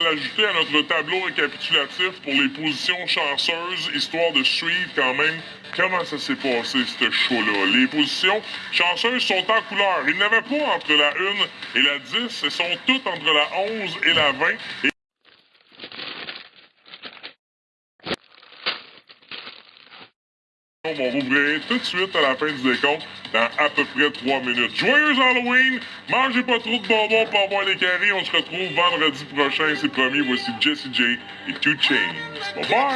l'ajouter à notre tableau récapitulatif pour les positions chanceuses, histoire de suivre quand même comment ça s'est passé, ce show-là. Les positions chanceuses sont en couleur. Il n'y avait pas entre la 1 et la 10, elles sont toutes entre la 11 et la 20. Et On va rouvrir tout de suite à la fin du décompte dans à peu près 3 minutes. Joyeux Halloween! Mangez pas trop de bonbons pour avoir les carrés. On se retrouve vendredi prochain, c'est promis. Voici Jesse J et Two Chains. Bye bye!